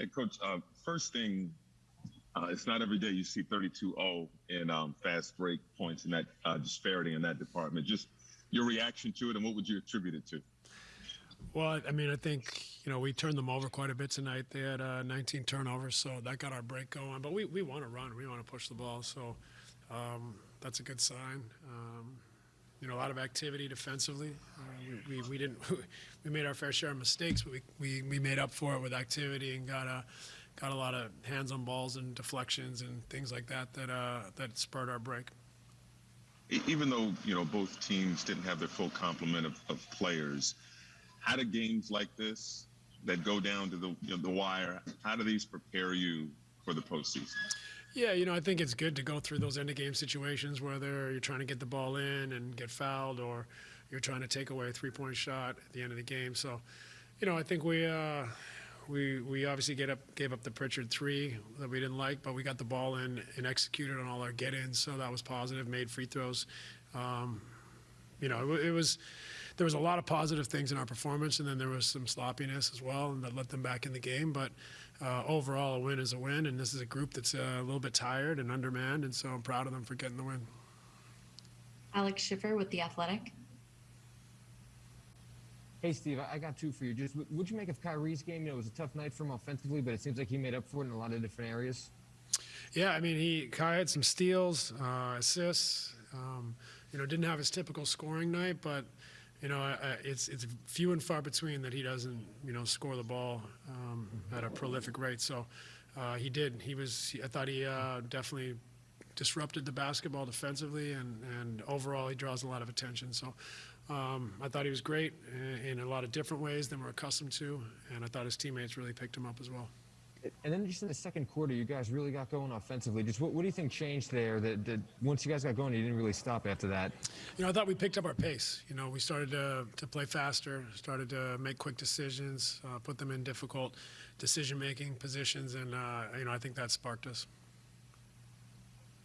Hey, Coach, uh, first thing, uh, it's not every day you see 32-0 in um, fast break points and that uh, disparity in that department. Just your reaction to it and what would you attribute it to? Well, I mean, I think you know we turned them over quite a bit tonight. They had uh, 19 turnovers, so that got our break going. But we, we want to run, we want to push the ball, so um, that's a good sign. Um, you know, a lot of activity defensively. Uh, we, we, we didn't we made our fair share of mistakes, but we, we, we made up for it with activity and got a got a lot of hands on balls and deflections and things like that that uh, that spurred our break. Even though you know both teams didn't have their full complement of, of players, how do games like this that go down to the you know, the wire? How do these prepare you for the postseason? Yeah, you know, I think it's good to go through those end of game situations, whether you're trying to get the ball in and get fouled, or you're trying to take away a three point shot at the end of the game. So, you know, I think we uh, we we obviously get up gave up the Pritchard three that we didn't like, but we got the ball in and executed on all our get ins, so that was positive. Made free throws. Um, you know, it was there was a lot of positive things in our performance, and then there was some sloppiness as well, and that let them back in the game. But uh, overall, a win is a win, and this is a group that's uh, a little bit tired and undermanned, and so I'm proud of them for getting the win. Alex Schiffer with The Athletic. Hey, Steve, I got two for you. Just what'd you make of Kyrie's game? You know, it was a tough night for him offensively, but it seems like he made up for it in a lot of different areas. Yeah, I mean, he Kai had some steals, uh, assists. Um, you know, didn't have his typical scoring night, but you know, it's it's few and far between that he doesn't, you know, score the ball um, at a prolific rate. So uh, he did. He was. I thought he uh, definitely disrupted the basketball defensively, and and overall he draws a lot of attention. So. Um, I thought he was great in, in a lot of different ways than we're accustomed to, and I thought his teammates really picked him up as well. And then just in the second quarter, you guys really got going offensively. Just what, what do you think changed there that, that, once you guys got going, you didn't really stop after that? You know, I thought we picked up our pace. You know, we started to, to play faster, started to make quick decisions, uh, put them in difficult decision-making positions, and, uh, you know, I think that sparked us.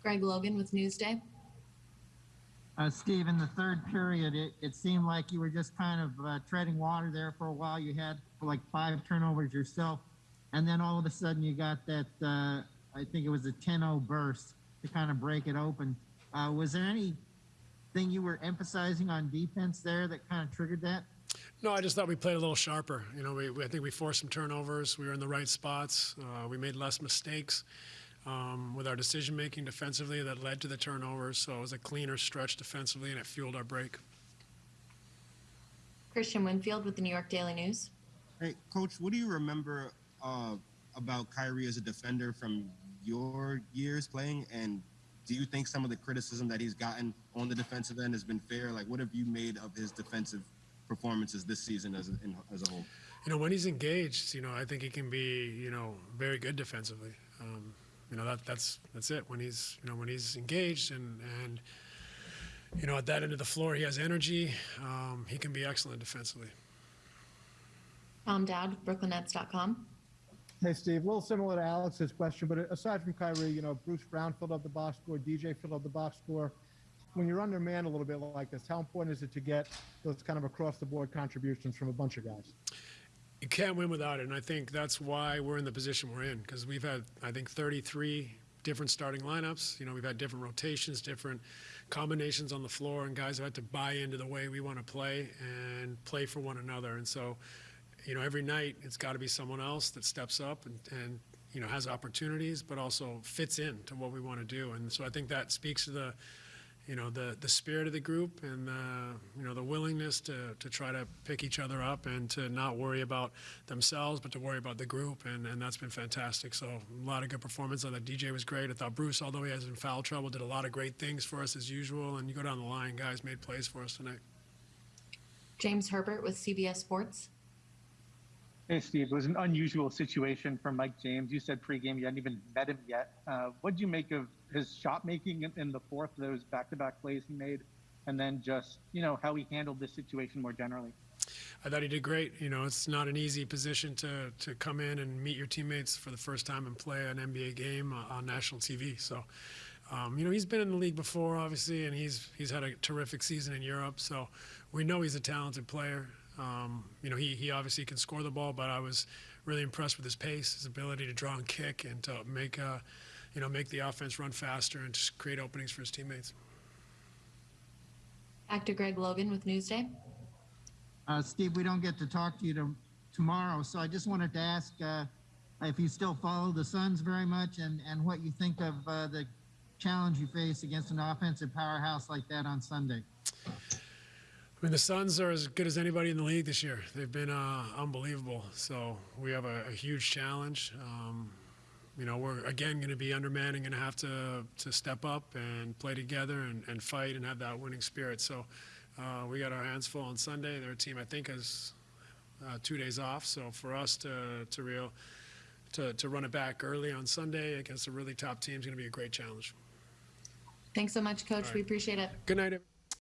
Greg Logan with Newsday. Uh, Steve, in the third period, it, it seemed like you were just kind of uh, treading water there for a while. You had like five turnovers yourself, and then all of a sudden you got that, uh, I think it was a 10 0 burst to kind of break it open. Uh, was there anything you were emphasizing on defense there that kind of triggered that? No, I just thought we played a little sharper. You know, we, we I think we forced some turnovers. We were in the right spots. Uh, we made less mistakes um, with our decision making defensively that led to the turnovers. So it was a cleaner stretch defensively, and it fueled our break. Christian Winfield with the New York Daily News. Hey, Coach, what do you remember uh, about Kyrie as a defender from your years playing? And do you think some of the criticism that he's gotten on the defensive end has been fair? Like, what have you made of his defensive performances this season as a, in, as a whole? You know, when he's engaged, you know, I think he can be, you know, very good defensively. Um, you know, that that's that's it. When he's, you know, when he's engaged and and you know, at that end of the floor, he has energy. Um, he can be excellent defensively. Tom Dowd, BrooklynNets.com. Hey, Steve, a little similar to Alex's question, but aside from Kyrie, you know, Bruce Brown filled up the box score, DJ filled up the box score. When you're undermanned a little bit like this, how important is it to get those kind of across the board contributions from a bunch of guys? You can't win without it, and I think that's why we're in the position we're in because we've had, I think, 33 different starting lineups. You know, we've had different rotations, different combinations on the floor, and guys have had to buy into the way we want to play and play for one another. And so, you know, every night it's got to be someone else that steps up and, and you know has opportunities, but also fits in to what we want to do. And so I think that speaks to the you know the the spirit of the group and the you know the willingness to to try to pick each other up and to not worry about themselves but to worry about the group. And and that's been fantastic. So a lot of good performance. I thought DJ was great. I thought Bruce although he has in foul trouble did a lot of great things for us as usual. And you go down the line guys made plays for us tonight. James Herbert with CBS Sports. Hey, Steve. It was an unusual situation for Mike James. You said pregame you hadn't even met him yet. Uh, what did you make of his shot making in, in the fourth, those back to back plays he made, and then just, you know, how he handled this situation more generally? I thought he did great. You know, it's not an easy position to, to come in and meet your teammates for the first time and play an NBA game on national TV. So, um, you know, he's been in the league before, obviously, and he's he's had a terrific season in Europe. So we know he's a talented player. Um, you know, he, he obviously can score the ball, but I was really impressed with his pace, his ability to draw and kick, and to make, uh, you know, make the offense run faster and just create openings for his teammates. Back to Greg Logan with Newsday. Uh, Steve, we don't get to talk to you to, tomorrow, so I just wanted to ask uh, if you still follow the Suns very much and, and what you think of uh, the challenge you face against an offensive powerhouse like that on Sunday. I mean, the Suns are as good as anybody in the league this year. They've been uh, unbelievable. So we have a, a huge challenge. Um, you know, we're again going to be undermanned and going to have to to step up and play together and, and fight and have that winning spirit. So uh, we got our hands full on Sunday. Their team, I think, has uh, two days off. So for us to to real to, to run it back early on Sunday against a really top team is going to be a great challenge. Thanks so much, Coach. All We appreciate it. Good night. everyone.